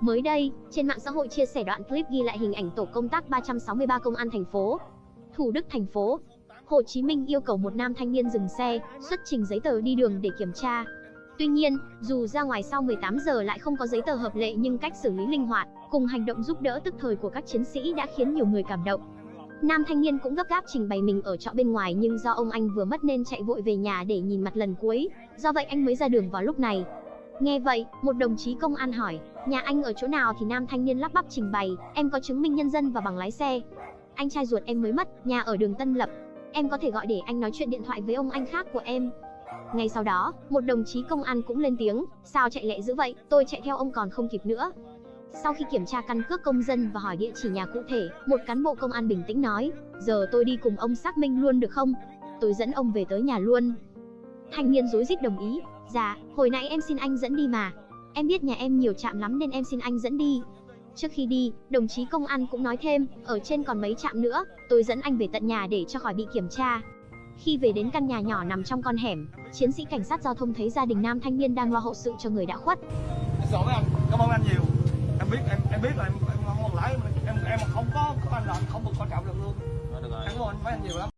Mới đây, trên mạng xã hội chia sẻ đoạn clip ghi lại hình ảnh tổ công tác 363 công an thành phố Thủ Đức thành phố Hồ Chí Minh yêu cầu một nam thanh niên dừng xe, xuất trình giấy tờ đi đường để kiểm tra. Tuy nhiên, dù ra ngoài sau 18 giờ lại không có giấy tờ hợp lệ nhưng cách xử lý linh hoạt, cùng hành động giúp đỡ tức thời của các chiến sĩ đã khiến nhiều người cảm động. Nam thanh niên cũng gấp gáp trình bày mình ở trọ bên ngoài nhưng do ông anh vừa mất nên chạy vội về nhà để nhìn mặt lần cuối, do vậy anh mới ra đường vào lúc này. Nghe vậy, một đồng chí công an hỏi, nhà anh ở chỗ nào thì nam thanh niên lắp bắp trình bày, em có chứng minh nhân dân và bằng lái xe. Anh trai ruột em mới mất, nhà ở đường Tân Lập. Em có thể gọi để anh nói chuyện điện thoại với ông anh khác của em. Ngay sau đó, một đồng chí công an cũng lên tiếng, sao chạy lẹ dữ vậy, tôi chạy theo ông còn không kịp nữa. Sau khi kiểm tra căn cước công dân và hỏi địa chỉ nhà cụ thể, một cán bộ công an bình tĩnh nói, giờ tôi đi cùng ông xác minh luôn được không? Tôi dẫn ông về tới nhà luôn. Thanh niên rối rít đồng ý, dạ, hồi nãy em xin anh dẫn đi mà. Em biết nhà em nhiều trạm lắm nên em xin anh dẫn đi. Trước khi đi, đồng chí công an cũng nói thêm, ở trên còn mấy trạm nữa, tôi dẫn anh về tận nhà để cho khỏi bị kiểm tra. Khi về đến căn nhà nhỏ nằm trong con hẻm, chiến sĩ cảnh sát giao thông thấy gia đình nam thanh niên đang lo hậu sự cho người đã khuất. Xin lỗi anh, cảm ơn anh nhiều. Em biết em em biết là em em không lái em em không có có anh là không được quan trọng được luôn. Được rồi. Cảm ơn anh mấy anh nhiều lắm.